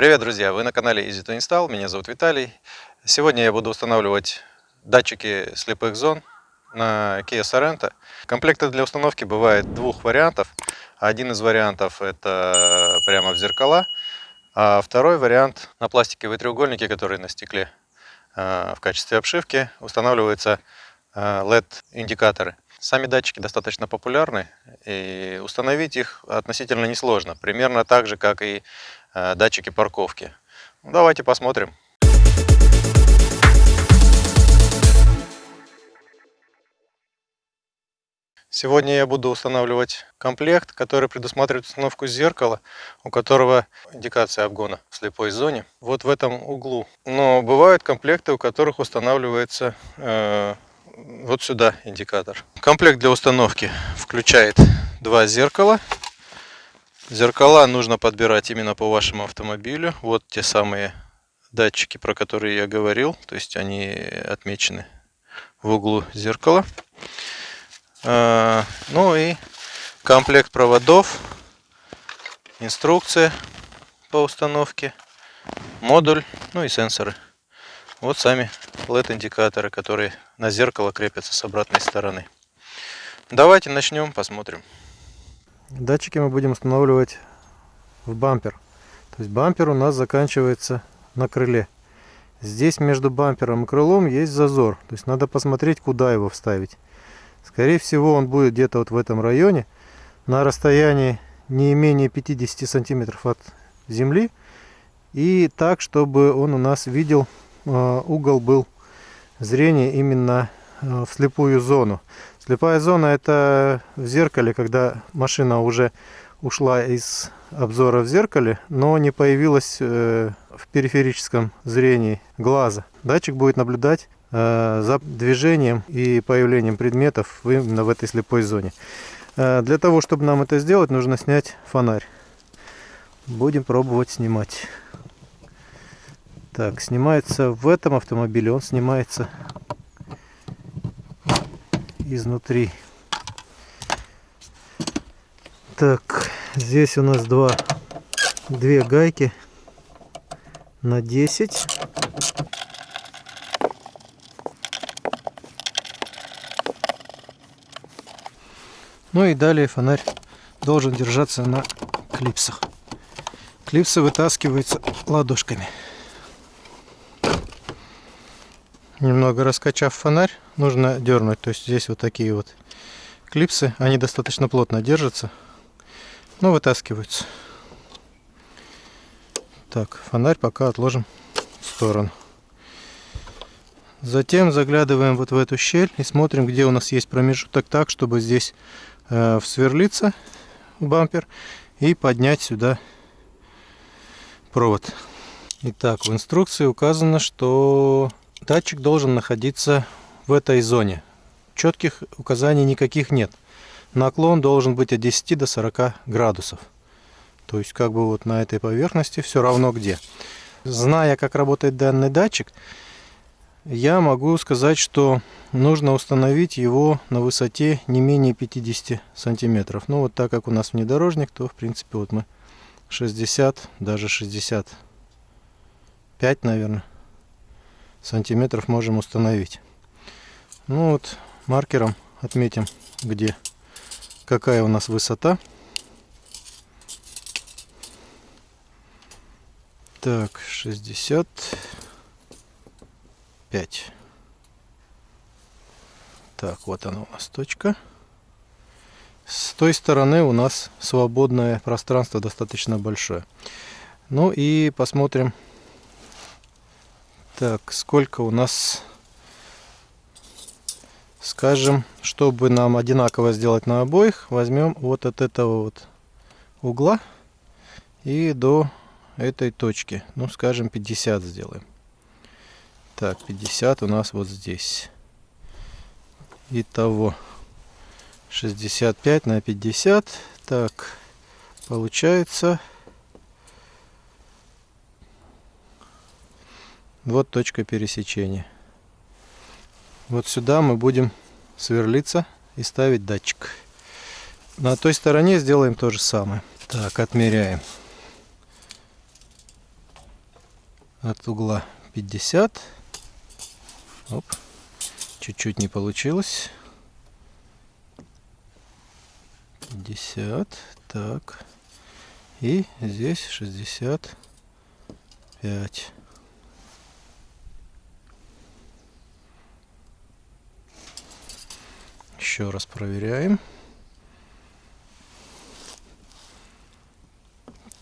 Привет, друзья! Вы на канале Easy to Install. Меня зовут Виталий. Сегодня я буду устанавливать датчики слепых зон на Kia Sorento. Комплекты для установки бывает двух вариантов. Один из вариантов это прямо в зеркала, а второй вариант на пластиковые треугольники, которые на стекле э, в качестве обшивки устанавливаются э, LED-индикаторы. Сами датчики достаточно популярны, и установить их относительно несложно. Примерно так же, как и датчики парковки. Ну, давайте посмотрим. Сегодня я буду устанавливать комплект, который предусматривает установку зеркала, у которого индикация обгона в слепой зоне, вот в этом углу. Но бывают комплекты, у которых устанавливается э, вот сюда индикатор. Комплект для установки включает два зеркала. Зеркала нужно подбирать именно по вашему автомобилю. Вот те самые датчики, про которые я говорил. То есть они отмечены в углу зеркала. А, ну и комплект проводов, инструкция по установке, модуль, ну и сенсоры. Вот сами LED-индикаторы, которые на зеркало крепятся с обратной стороны. Давайте начнем, посмотрим. Датчики мы будем устанавливать в бампер. То есть бампер у нас заканчивается на крыле. Здесь между бампером и крылом есть зазор. То есть надо посмотреть, куда его вставить. Скорее всего, он будет где-то вот в этом районе, на расстоянии не менее 50 сантиметров от земли. И так, чтобы он у нас видел Э, угол был зрения именно э, в слепую зону. Слепая зона это в зеркале, когда машина уже ушла из обзора в зеркале, но не появилась э, в периферическом зрении глаза. Датчик будет наблюдать за движением и появлением предметов именно в этой слепой зоне. Для того, чтобы нам это сделать, нужно снять фонарь. Будем пробовать снимать. Так, снимается в этом автомобиле, он снимается изнутри. Так, здесь у нас два, две гайки на 10. Ну и далее фонарь должен держаться на клипсах. Клипсы вытаскиваются ладошками. Немного раскачав фонарь, нужно дернуть. То есть здесь вот такие вот клипсы, они достаточно плотно держатся, но вытаскиваются. Так, фонарь пока отложим в сторону. Затем заглядываем вот в эту щель и смотрим, где у нас есть промежуток так, чтобы здесь э, всверлиться в бампер и поднять сюда провод. Итак, в инструкции указано, что Датчик должен находиться в этой зоне. Четких указаний никаких нет. Наклон должен быть от 10 до 40 градусов. То есть как бы вот на этой поверхности все равно где. Зная, как работает данный датчик, я могу сказать, что нужно установить его на высоте не менее 50 сантиметров. Ну вот так как у нас внедорожник, то в принципе вот мы 60, даже 65, наверное, сантиметров можем установить. Ну вот маркером отметим, где какая у нас высота. Так, 65. Так, вот она у нас точка. С той стороны у нас свободное пространство достаточно большое. Ну и посмотрим так, сколько у нас, скажем, чтобы нам одинаково сделать на обоих, возьмем вот от этого вот угла и до этой точки. Ну, скажем, 50 сделаем. Так, 50 у нас вот здесь. Итого 65 на 50. Так, получается Вот точка пересечения. Вот сюда мы будем сверлиться и ставить датчик. На той стороне сделаем то же самое. Так, отмеряем. от угла 50. Оп. Чуть-чуть не получилось. 50. Так. И здесь 65. Еще раз проверяем.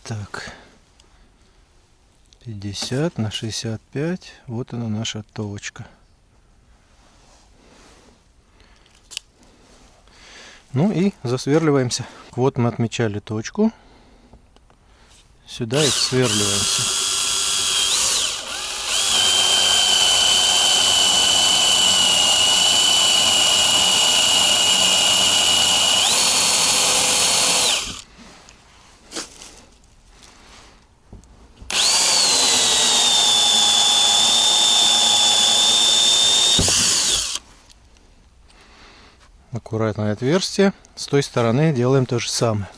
Так. 50 на 65. Вот она наша оттовочка. Ну и засверливаемся. Вот мы отмечали точку. Сюда и сверливаемся. Аккуратное отверстие. С той стороны делаем то же самое.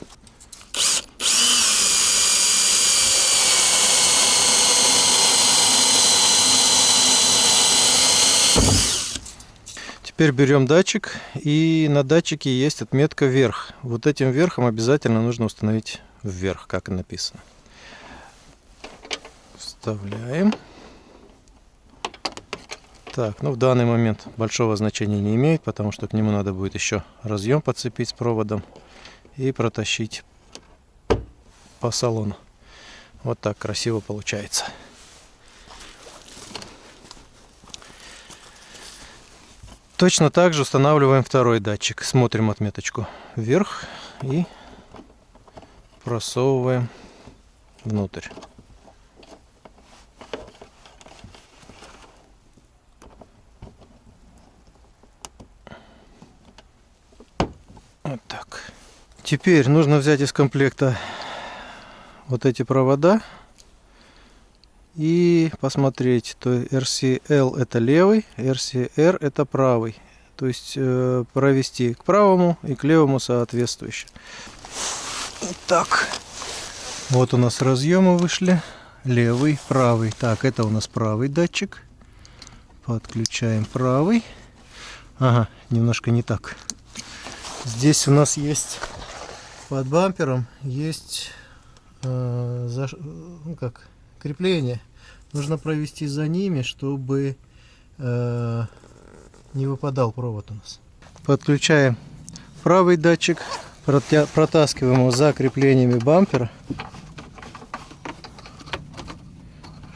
Теперь берем датчик и на датчике есть отметка вверх. Вот этим верхом обязательно нужно установить вверх, как и написано. Вставляем. Так, ну в данный момент большого значения не имеет, потому что к нему надо будет еще разъем подцепить с проводом и протащить по салону. Вот так красиво получается. Точно так же устанавливаем второй датчик. Смотрим отметочку вверх и просовываем внутрь. Вот так. Теперь нужно взять из комплекта вот эти провода и посмотреть, то RCL это левый, RCR это правый. То есть э, провести к правому и к левому соответствующе. Так, вот у нас разъемы вышли. Левый, правый. Так, это у нас правый датчик. Подключаем правый. Ага, немножко не так. Здесь у нас есть под бампером есть э, за, ну как крепление. Нужно провести за ними, чтобы э, не выпадал провод у нас. Подключаем правый датчик, протаскиваем его за креплениями бампера,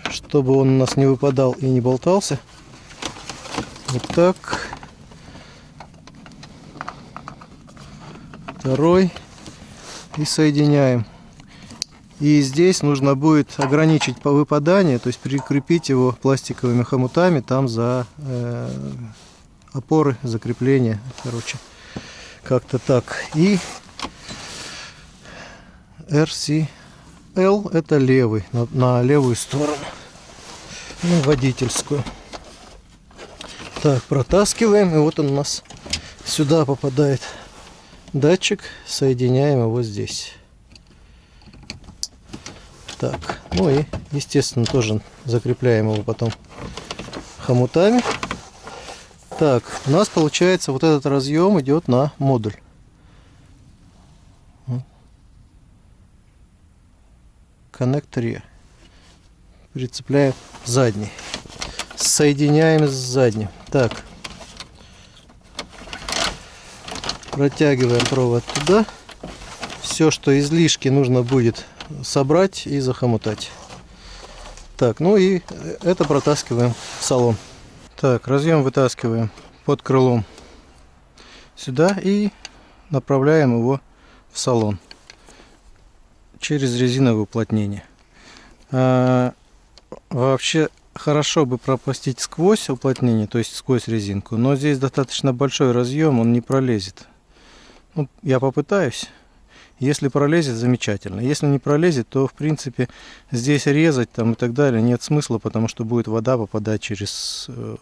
чтобы он у нас не выпадал и не болтался. Вот так. второй и соединяем. И здесь нужно будет ограничить по выпаданию, то есть прикрепить его пластиковыми хомутами там за э, опоры, закрепления, короче, как-то так. И RCL это левый, на, на левую сторону, ну, водительскую. Так, протаскиваем, и вот он у нас сюда попадает датчик, соединяем его здесь. Так, ну и, естественно, тоже закрепляем его потом хомутами. Так, у нас получается вот этот разъем идет на модуль. Коннекторе. Прицепляем задний. Соединяем с задним. Так, протягиваем провод туда. Все, что излишки, нужно будет собрать и захомутать. Так, ну и это протаскиваем в салон. Так, разъем вытаскиваем под крылом сюда и направляем его в салон через резиновое уплотнение. А, вообще хорошо бы пропустить сквозь уплотнение, то есть сквозь резинку, но здесь достаточно большой разъем, он не пролезет. Ну, я попытаюсь. Если пролезет, замечательно. Если не пролезет, то в принципе здесь резать там и так далее нет смысла, потому что будет вода попадать через э,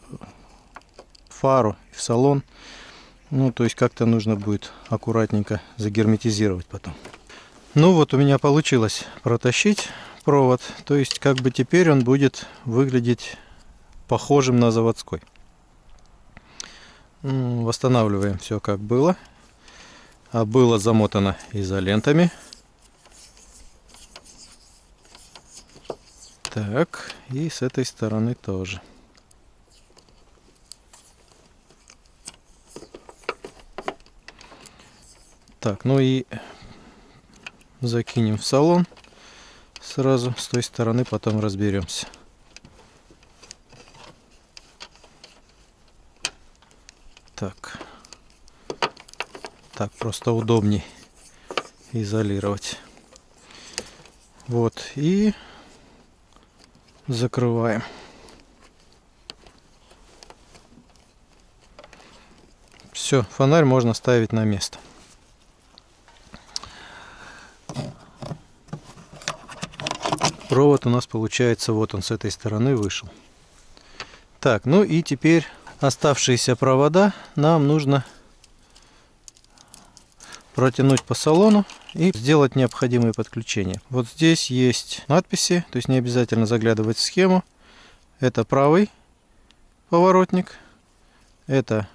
фару в салон. Ну, то есть как-то нужно будет аккуратненько загерметизировать потом. Ну вот у меня получилось протащить провод. То есть как бы теперь он будет выглядеть похожим на заводской. Восстанавливаем все как было. А было замотано изолентами. Так, и с этой стороны тоже. Так, ну и закинем в салон сразу с той стороны, потом разберемся. Так. Так просто удобней изолировать. Вот, и закрываем. Все, фонарь можно ставить на место. Провод у нас получается, вот он с этой стороны вышел. Так, ну и теперь оставшиеся провода нам нужно протянуть по салону и сделать необходимые подключения. Вот здесь есть надписи, то есть не обязательно заглядывать в схему. Это правый поворотник, это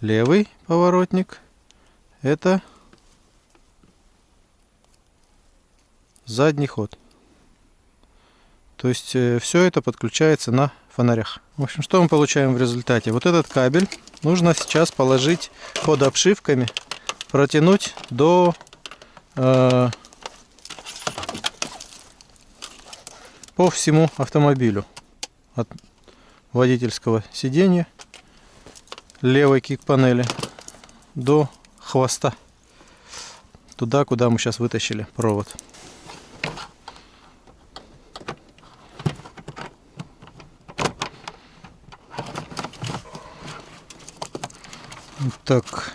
левый поворотник, это задний ход. То есть э, все это подключается на фонарях. В общем, что мы получаем в результате? Вот этот кабель нужно сейчас положить под обшивками протянуть до э, по всему автомобилю. От водительского сиденья левой кик-панели до хвоста. Туда куда мы сейчас вытащили провод. Так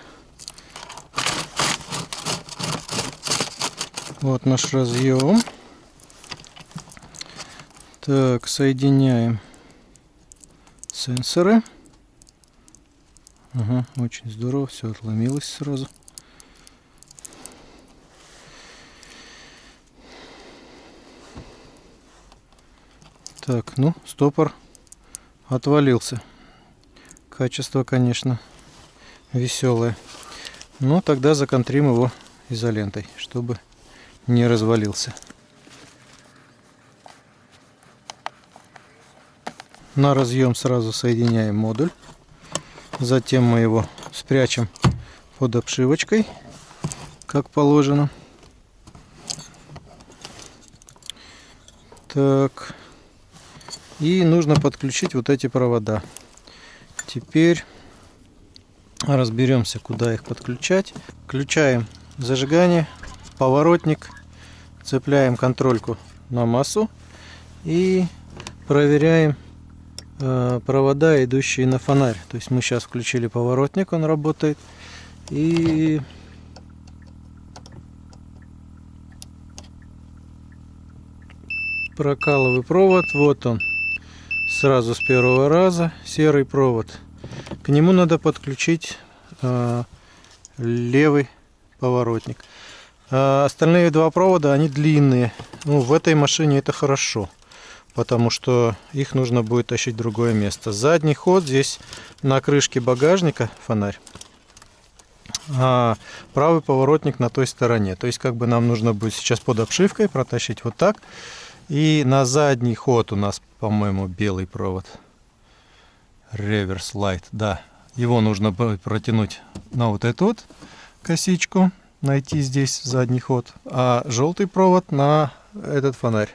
Вот наш разъем. Так, соединяем сенсоры. Ага, очень здорово, все отломилось сразу. Так, ну, стопор отвалился. Качество, конечно, веселое. Но тогда законтрим его изолентой, чтобы не развалился. На разъем сразу соединяем модуль. Затем мы его спрячем под обшивочкой, как положено. Так. И нужно подключить вот эти провода. Теперь разберемся, куда их подключать. Включаем зажигание поворотник, цепляем контрольку на массу и проверяем э, провода, идущие на фонарь. То есть мы сейчас включили поворотник, он работает. И прокалываю провод. Вот он. Сразу с первого раза серый провод. К нему надо подключить э, левый поворотник. А остальные два провода, они длинные. Ну, в этой машине это хорошо, потому что их нужно будет тащить в другое место. Задний ход здесь на крышке багажника фонарь, а правый поворотник на той стороне. То есть как бы нам нужно будет сейчас под обшивкой протащить вот так. И на задний ход у нас, по-моему, белый провод. Реверс лайт, да. Его нужно будет протянуть на вот эту вот косичку найти здесь задний ход, а желтый провод на этот фонарь.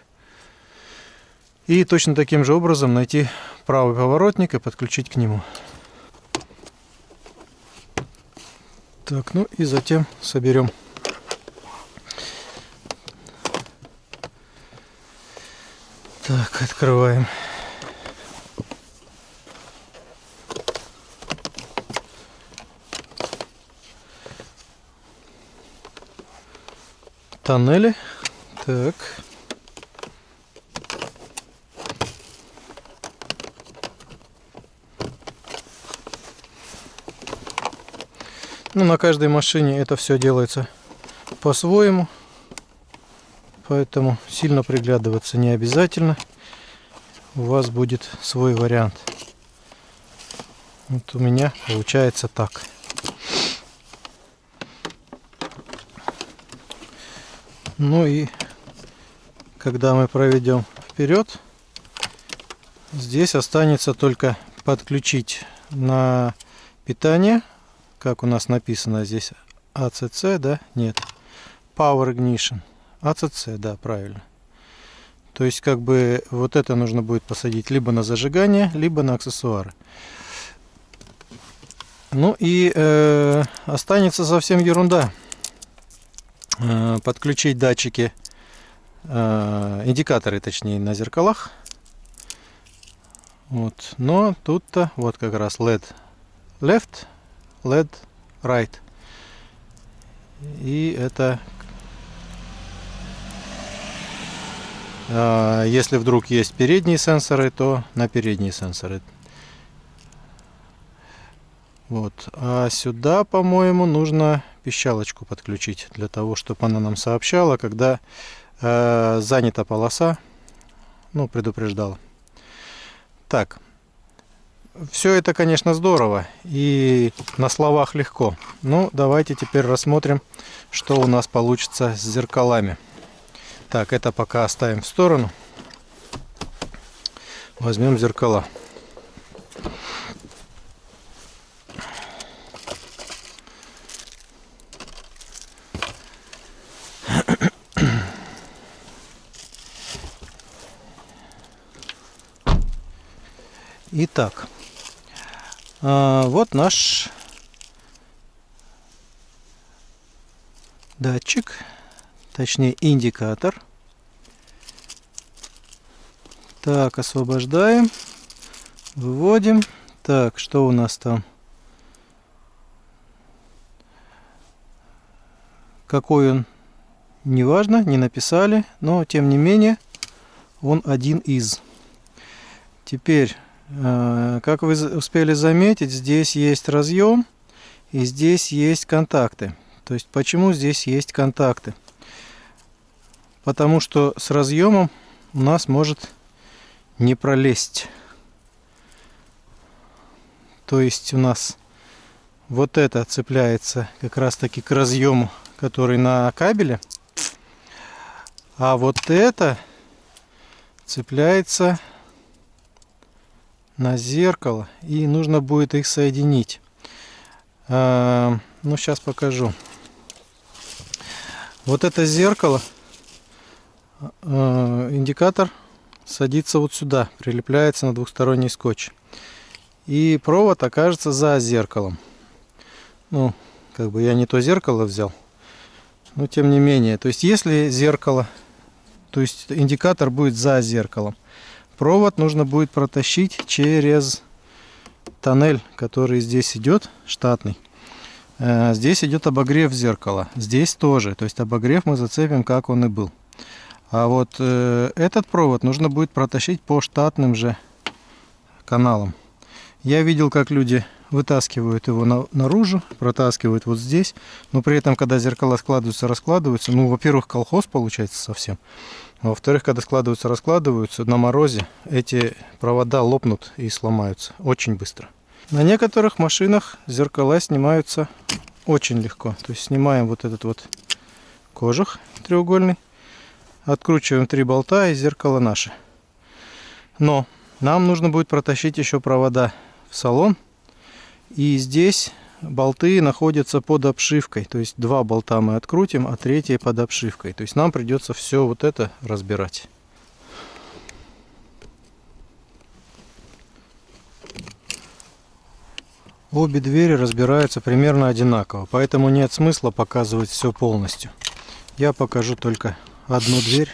И точно таким же образом найти правый поворотник и подключить к нему. Так, ну и затем соберем. Так, открываем. Тоннели. Так. Ну, на каждой машине это все делается по-своему. поэтому сильно приглядываться не обязательно. У вас будет свой вариант. Вот у меня получается так. Ну и когда мы проведем вперед, здесь останется только подключить на питание, как у нас написано здесь ACC, да? Нет. Power Ignition. ACC, да, правильно. То есть как бы вот это нужно будет посадить либо на зажигание, либо на аксессуары. Ну и э, останется совсем ерунда. Э, подключить датчики, э, индикаторы точнее на зеркалах. Вот. Но тут-то вот как раз LED left, LED right. И это э, если вдруг есть передние сенсоры, то на передние сенсоры. Вот. А сюда, по-моему, нужно пищалочку подключить для того, чтобы она нам сообщала, когда э, занята полоса, ну, предупреждала. Так, все это, конечно, здорово и на словах легко. Ну, давайте теперь рассмотрим, что у нас получится с зеркалами. Так, это пока оставим в сторону. Возьмем зеркала. Итак, а, вот наш датчик, точнее индикатор. Так, освобождаем, выводим. Так, что у нас там? Какой он, неважно, не написали, но тем не менее он один из. Теперь как вы успели заметить, здесь есть разъем и здесь есть контакты. То есть почему здесь есть контакты? Потому что с разъемом у нас может не пролезть. То есть у нас вот это цепляется как раз таки к разъему, который на кабеле. А вот это цепляется на зеркало и нужно будет их соединить. А, ну, сейчас покажу. Вот это зеркало, а, индикатор садится вот сюда, прилепляется на двухсторонний скотч. И провод окажется за зеркалом. Ну, как бы я не то зеркало взял, но тем не менее. То есть, если зеркало, то есть индикатор будет за зеркалом, Провод нужно будет протащить через тоннель, который здесь идет, штатный. Э, здесь идет обогрев зеркала. Здесь тоже. То есть обогрев мы зацепим, как он и был. А вот э, этот провод нужно будет протащить по штатным же каналам. Я видел, как люди вытаскивают его на, наружу, протаскивают вот здесь. Но при этом, когда зеркала складываются, раскладываются, ну, во-первых, колхоз получается совсем. Во-вторых, когда складываются, раскладываются, на морозе эти провода лопнут и сломаются очень быстро. На некоторых машинах зеркала снимаются очень легко. То есть снимаем вот этот вот кожух треугольный, откручиваем три болта и зеркало наше. Но нам нужно будет протащить еще провода в салон. И здесь болты находятся под обшивкой. То есть два болта мы открутим, а третий под обшивкой. То есть нам придется все вот это разбирать. Обе двери разбираются примерно одинаково, поэтому нет смысла показывать все полностью. Я покажу только одну дверь.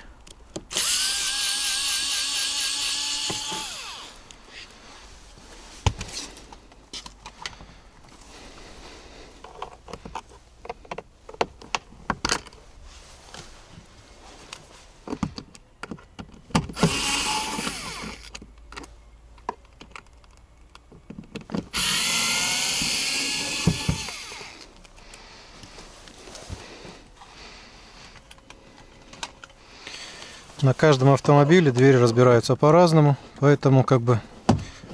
На каждом автомобиле двери разбираются по-разному, поэтому как бы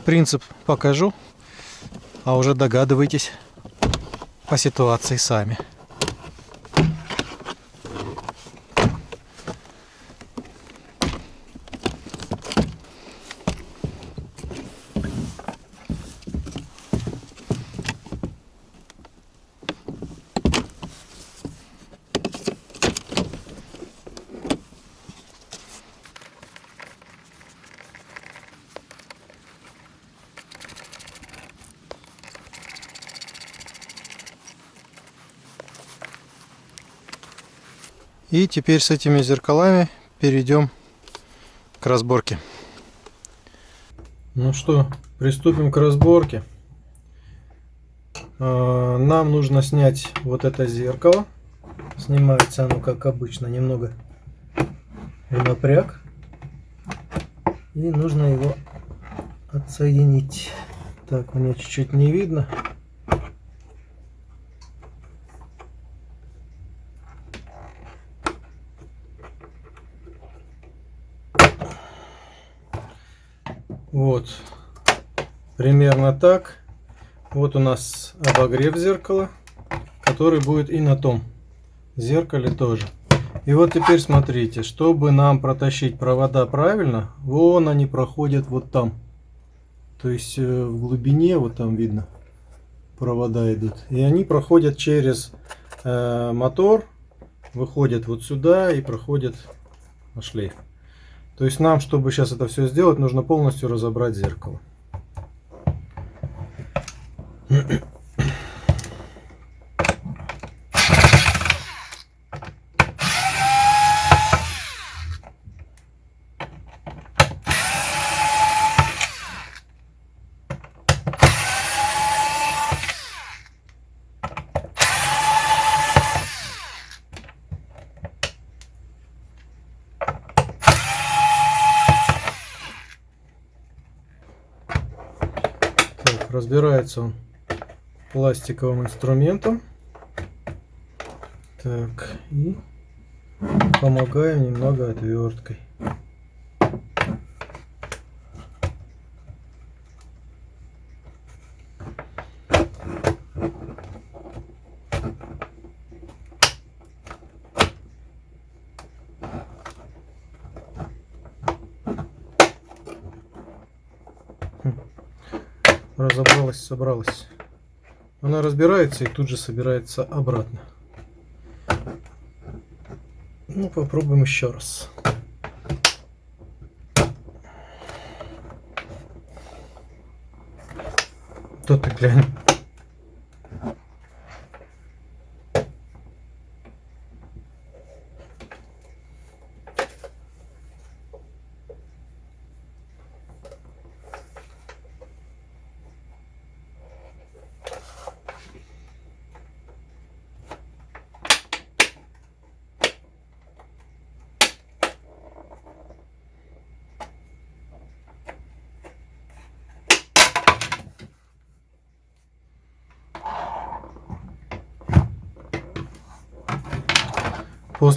принцип покажу, а уже догадывайтесь по ситуации сами. Теперь с этими зеркалами перейдем к разборке. Ну что, приступим к разборке. А, нам нужно снять вот это зеркало. Снимается оно, как обычно, немного напряг. И нужно его отсоединить. Так, мне чуть-чуть не видно. Вот, примерно так. Вот у нас обогрев зеркала, который будет и на том зеркале тоже. И вот теперь смотрите, чтобы нам протащить провода правильно, вон они проходят вот там. То есть э, в глубине, вот там видно, провода идут. И они проходят через э, мотор, выходят вот сюда и проходят на шлейф. То есть нам, чтобы сейчас это все сделать, нужно полностью разобрать зеркало. Разбирается он пластиковым инструментом. Так, и помогаем немного отверткой. разобралась, собралась. Она разбирается и тут же собирается обратно. Ну, попробуем еще раз. Кто ты глянь.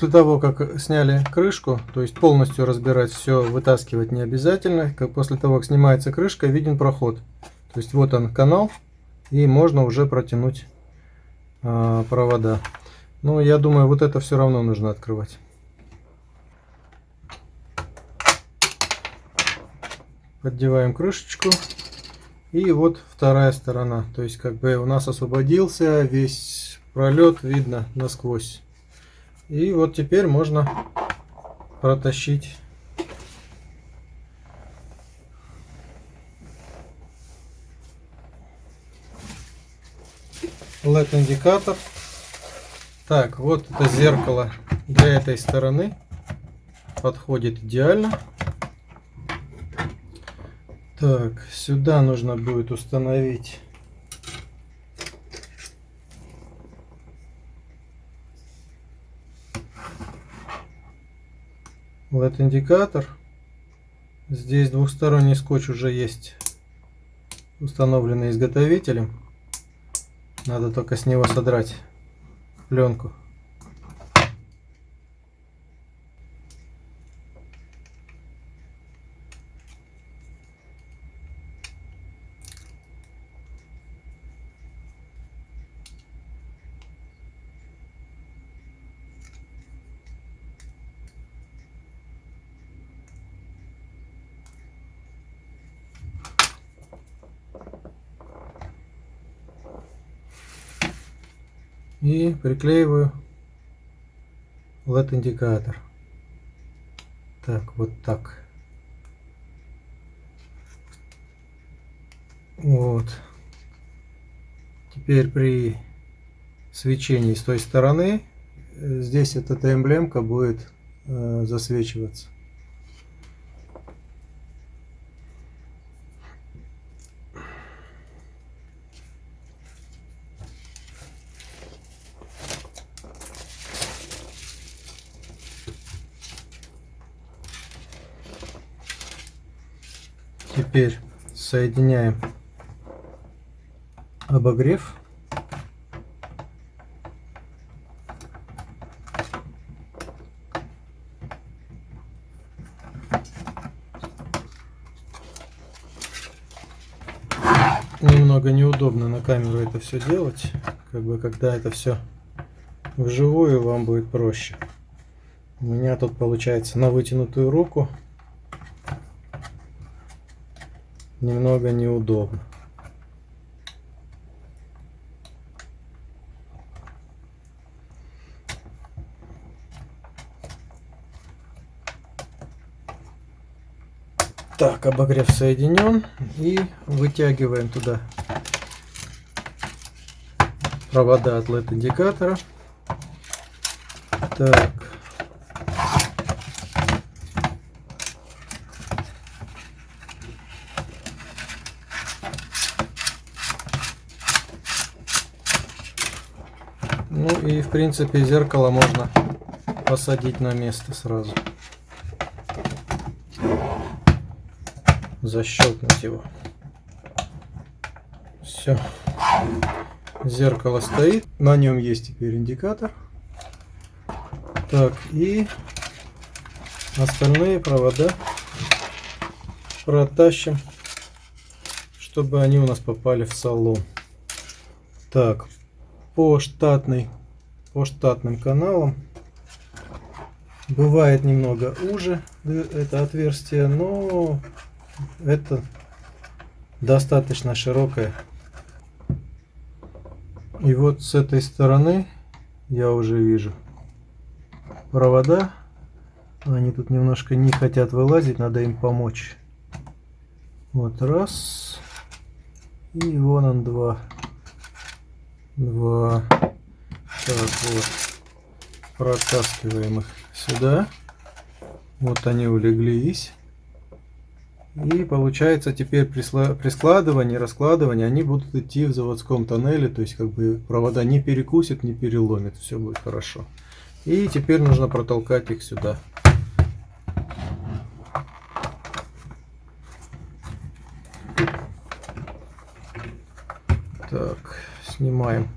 После того, как сняли крышку, то есть полностью разбирать все, вытаскивать не обязательно. Как после того, как снимается крышка, виден проход. То есть вот он канал, и можно уже протянуть э, провода. Но я думаю, вот это все равно нужно открывать. Поддеваем крышечку. И вот вторая сторона. То есть как бы у нас освободился весь пролет, видно насквозь. И вот теперь можно протащить LED индикатор. Так, вот это зеркало для этой стороны подходит идеально. Так, сюда нужно будет установить LED-индикатор. Здесь двухсторонний скотч уже есть, установленный изготовителем. Надо только с него содрать пленку. И приклеиваю LED индикатор. Так, вот так. Вот. Теперь при свечении с той стороны э, здесь эта эмблемка будет э, засвечиваться. Теперь соединяем обогрев. Немного неудобно на камеру это все делать, как бы когда это все вживую вам будет проще. У меня тут получается на вытянутую руку немного неудобно. Так, обогрев соединен и вытягиваем туда провода от LED индикатора. Так. Ну и в принципе зеркало можно посадить на место сразу. защелкнуть его. Все. Зеркало стоит. На нем есть теперь индикатор. Так, и остальные провода протащим, чтобы они у нас попали в салон. Так, по штатной, по штатным каналам бывает немного уже это отверстие, но это достаточно широкая. И вот с этой стороны я уже вижу провода. Они тут немножко не хотят вылазить, надо им помочь. Вот раз. И вон он два. Два. Так, вот. Протаскиваем их сюда. Вот они улеглись. И получается теперь при складывании, раскладывании они будут идти в заводском тоннеле, то есть как бы провода не перекусит, не переломит, все будет хорошо. И теперь нужно протолкать их сюда. Так, снимаем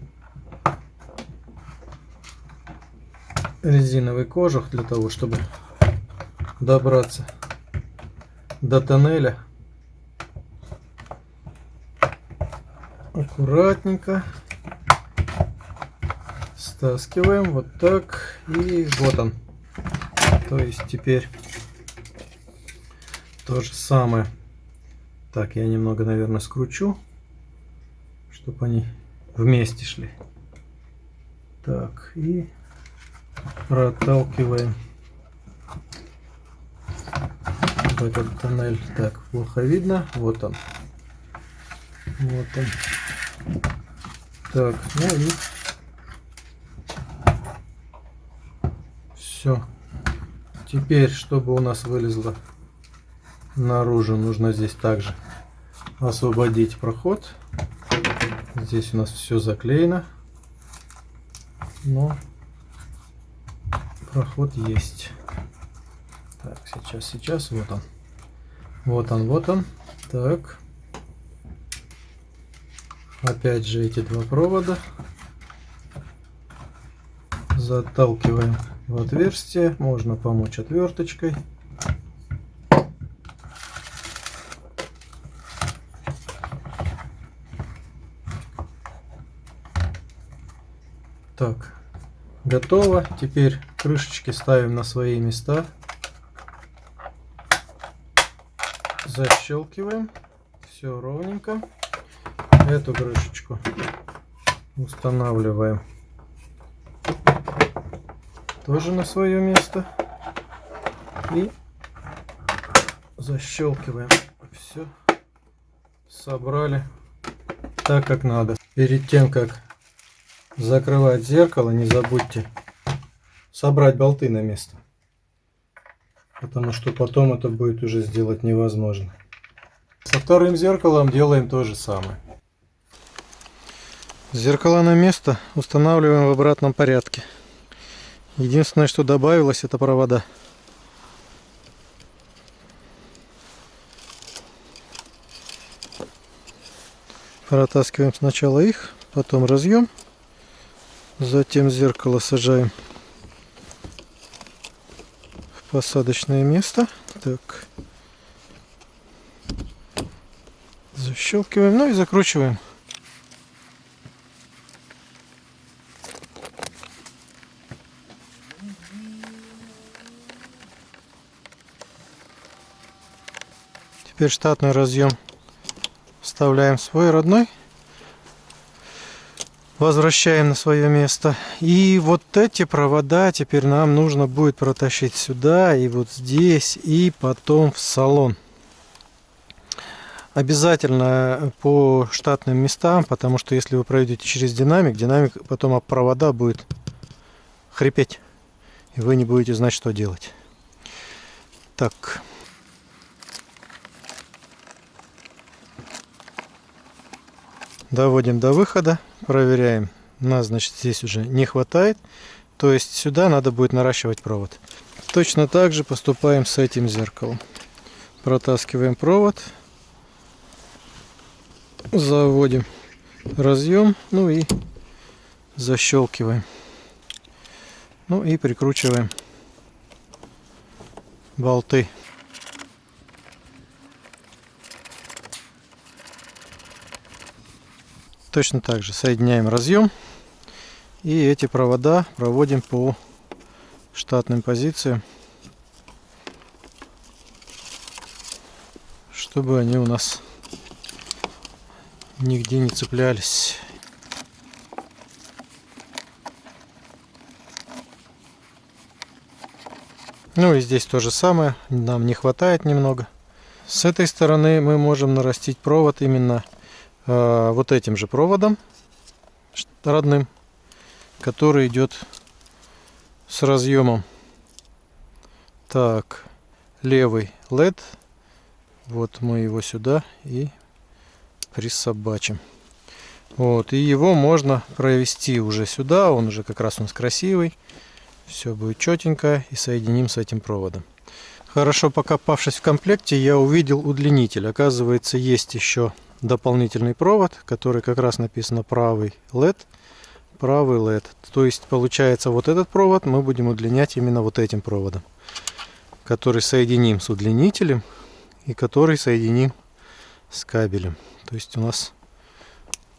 резиновый кожух для того, чтобы добраться до тоннеля. Аккуратненько стаскиваем вот так и вот он. То есть теперь то же самое. Так, я немного, наверное, скручу, чтобы они вместе шли. Так, и проталкиваем в этот тоннель. Так, плохо видно. Вот он. Вот он. Так, ну и все. Теперь, чтобы у нас вылезло наружу, нужно здесь также освободить проход. Здесь у нас все заклеено. Но проход есть. Так, сейчас, сейчас, вот он. Вот он, вот он. Так. Опять же эти два провода. Заталкиваем в отверстие. Можно помочь отверточкой. Так, готово. Теперь крышечки ставим на свои места. защелкиваем. Все ровненько. Эту крышечку устанавливаем тоже на свое место. И защелкиваем. Все. Собрали так, как надо. Перед тем, как закрывать зеркало, не забудьте собрать болты на место. Потому что потом это будет уже сделать невозможно. Со вторым зеркалом делаем то же самое. Зеркала на место устанавливаем в обратном порядке. Единственное, что добавилось, это провода. Протаскиваем сначала их, потом разъем, затем зеркало сажаем посадочное место. Так. Защелкиваем, ну и закручиваем. Теперь штатный разъем вставляем свой родной. Возвращаем на свое место. И вот эти провода теперь нам нужно будет протащить сюда и вот здесь и потом в салон. Обязательно по штатным местам, потому что если вы пройдете через динамик, динамик потом об провода будет хрипеть. И вы не будете знать, что делать. Так. доводим до выхода, проверяем. Нас, значит, здесь уже не хватает. То есть сюда надо будет наращивать провод. Точно так же поступаем с этим зеркалом. Протаскиваем провод. Заводим разъем. Ну и защелкиваем. Ну и прикручиваем болты. Точно так же соединяем разъем и эти провода проводим по штатным позициям, чтобы они у нас нигде не цеплялись. Ну и здесь то же самое, нам не хватает немного. С этой стороны мы можем нарастить провод именно Э, вот этим же проводом родным, который идет с разъемом. Так, левый LED. Вот мы его сюда и присобачим. Вот, и его можно провести уже сюда, он уже как раз у нас красивый. Все будет четенько и соединим с этим проводом. Хорошо покопавшись в комплекте, я увидел удлинитель. Оказывается, есть еще дополнительный провод, который как раз написано правый LED, правый LED. То есть получается вот этот провод мы будем удлинять именно вот этим проводом, который соединим с удлинителем и который соединим с кабелем. То есть у нас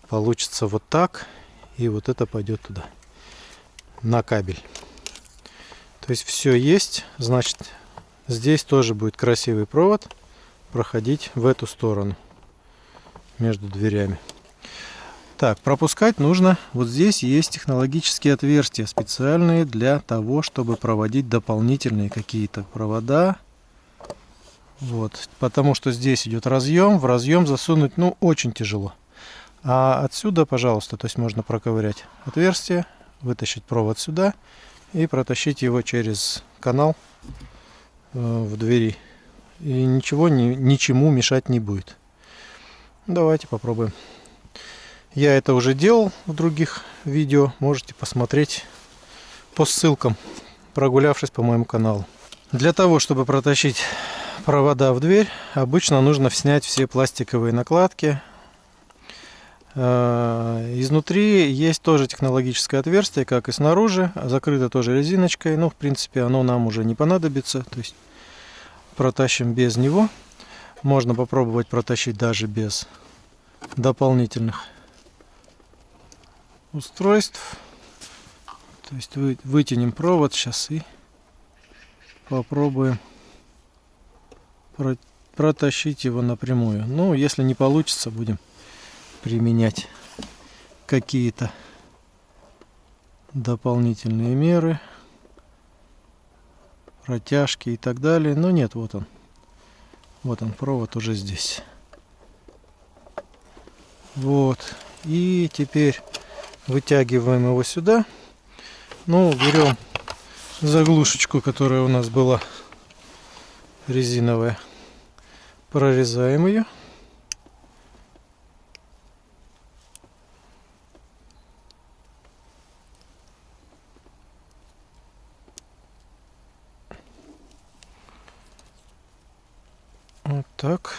получится вот так и вот это пойдет туда на кабель. То есть все есть, значит здесь тоже будет красивый провод проходить в эту сторону между дверями. Так, пропускать нужно. Вот здесь есть технологические отверстия, специальные для того, чтобы проводить дополнительные какие-то провода. Вот, потому что здесь идет разъем, в разъем засунуть, ну, очень тяжело. А отсюда, пожалуйста, то есть можно проковырять отверстие, вытащить провод сюда и протащить его через канал э, в двери. И ничего, ни, ничему мешать не будет. Давайте попробуем. Я это уже делал в других видео. Можете посмотреть по ссылкам, прогулявшись по моему каналу. Для того, чтобы протащить провода в дверь, обычно нужно снять все пластиковые накладки. Э, изнутри есть тоже технологическое отверстие, как и снаружи. Закрыто тоже резиночкой. Но, в принципе, оно нам уже не понадобится. То есть протащим без него. Можно попробовать протащить даже без дополнительных устройств. То есть вы, вытянем провод сейчас и попробуем протащить его напрямую. Ну, если не получится, будем применять какие-то дополнительные меры. протяжки и так далее. Но нет, вот он. Вот он, провод уже здесь. Вот. И теперь вытягиваем его сюда. Ну, берем заглушечку, которая у нас была резиновая. Прорезаем ее. Вот так.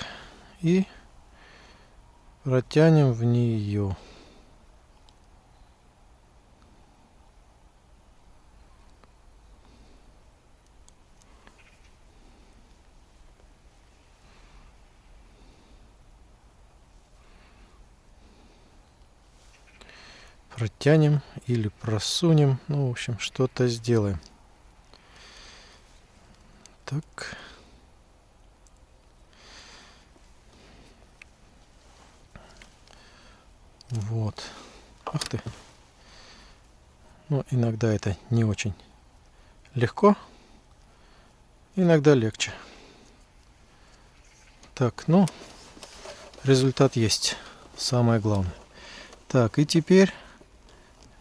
И протянем в нее. протянем или просунем. Ну, в общем, что-то сделаем. Так. Вот. Ах ты. Ну, иногда это не очень легко. Иногда легче. Так, ну, результат есть. Самое главное. Так, и теперь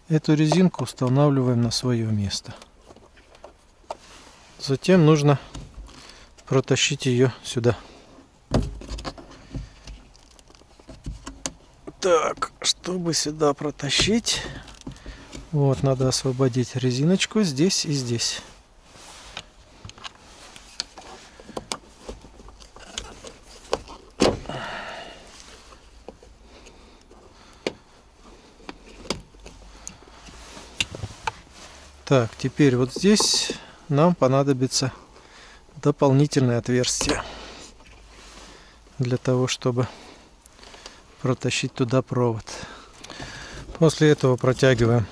Эту резинку устанавливаем на свое место. Затем нужно протащить ее сюда. Так, чтобы сюда протащить, вот надо освободить резиночку здесь и здесь. Так, теперь вот здесь нам понадобится дополнительное отверстие для того, чтобы протащить туда провод. После этого протягиваем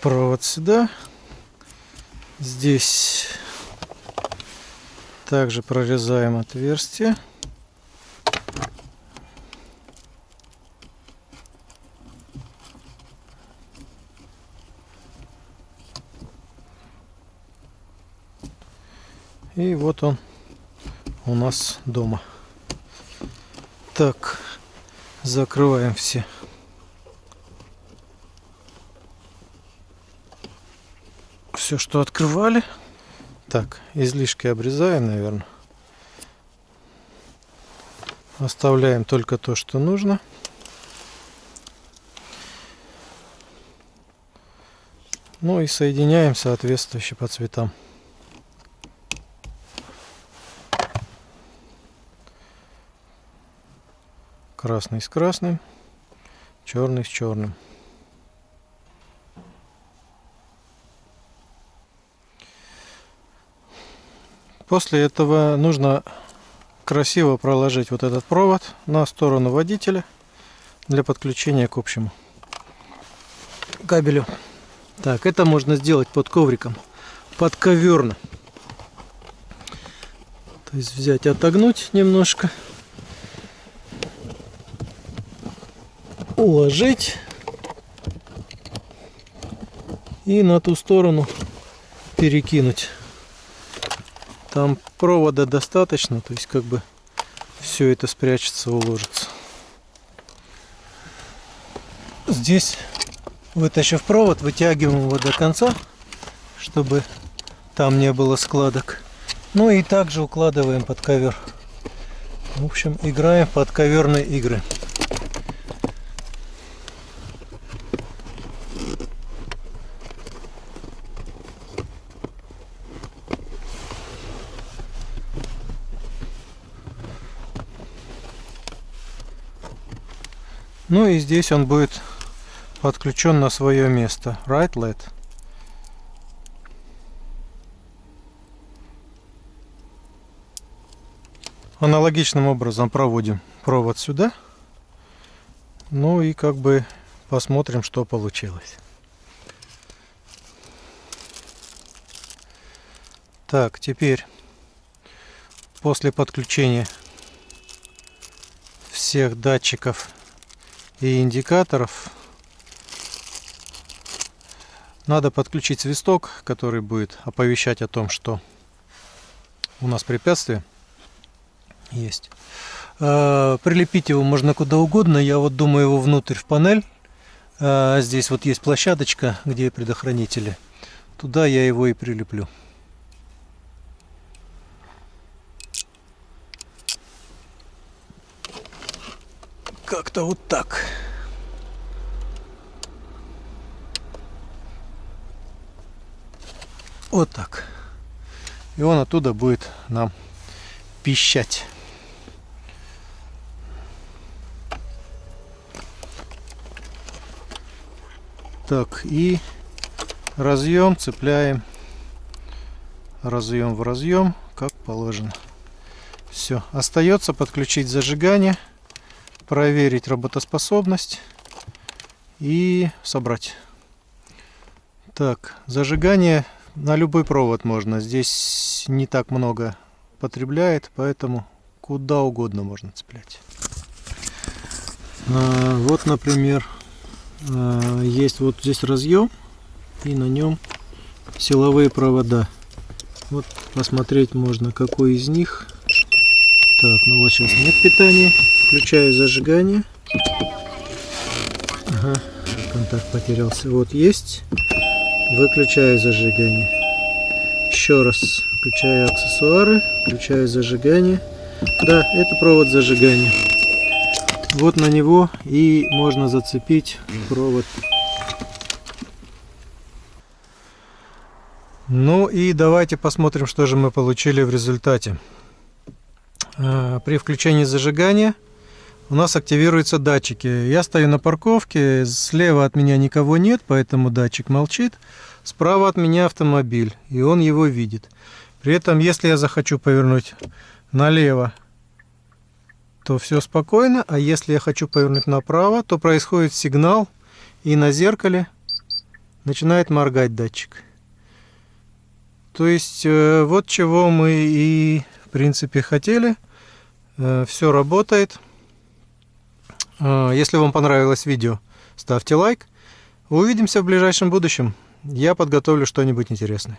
провод сюда. Здесь также прорезаем отверстие. И вот он у нас дома. Так, закрываем все. Все, что открывали. Так, излишки обрезаем, наверное. Оставляем только то, что нужно. Ну и соединяем соответствующе по цветам. Красный с красным, черный с черным. После этого нужно красиво проложить вот этот провод на сторону водителя для подключения к общему кабелю. Так, это можно сделать под ковриком, под коверно. То есть взять, отогнуть немножко. уложить и на ту сторону перекинуть. Там провода достаточно, то есть как бы все это спрячется, уложится. Здесь, вытащив провод, вытягиваем его до конца, чтобы там не было складок. Ну и также укладываем под ковер. В общем, играем под коверные игры. Ну и здесь он будет подключен на свое место. Right LED. Аналогичным образом проводим провод сюда. Ну и как бы посмотрим, что получилось. Так, теперь после подключения всех датчиков и индикаторов Надо подключить свисток, который будет оповещать о том, что у нас препятствие есть. Э, прилепить его можно куда угодно. Я вот думаю его внутрь в панель. Э, здесь вот есть площадочка, где предохранители. Туда я его и прилеплю. Как-то вот так. Вот так. И он оттуда будет нам пищать. Так, и разъем цепляем разъем в разъем, как положено. Все, остается подключить зажигание, проверить работоспособность и собрать. Так, зажигание на любой провод можно. Здесь не так много потребляет, поэтому куда угодно можно цеплять. А, вот, например, а, есть вот здесь разъем и на нем силовые провода. Вот посмотреть можно, какой из них. Так, ну вот сейчас нет питания. Включаю зажигание. Ага, контакт потерялся. Вот есть. Выключаю зажигание. Еще раз включаю аксессуары, включаю зажигание. Да, это провод зажигания. Вот на него и можно зацепить провод. Ну и давайте посмотрим, что же мы получили в результате. А, при включении зажигания у нас активируются датчики. Я стою на парковке, слева от меня никого нет, поэтому датчик молчит. Справа от меня автомобиль, и он его видит. При этом, если я захочу повернуть налево, то все спокойно. А если я хочу повернуть направо, то происходит сигнал, и на зеркале начинает моргать датчик. То есть, э, вот чего мы и, принципе, хотели. Э, все работает. Э, если вам понравилось видео, ставьте лайк. Увидимся в ближайшем будущем. Я подготовлю что-нибудь интересное.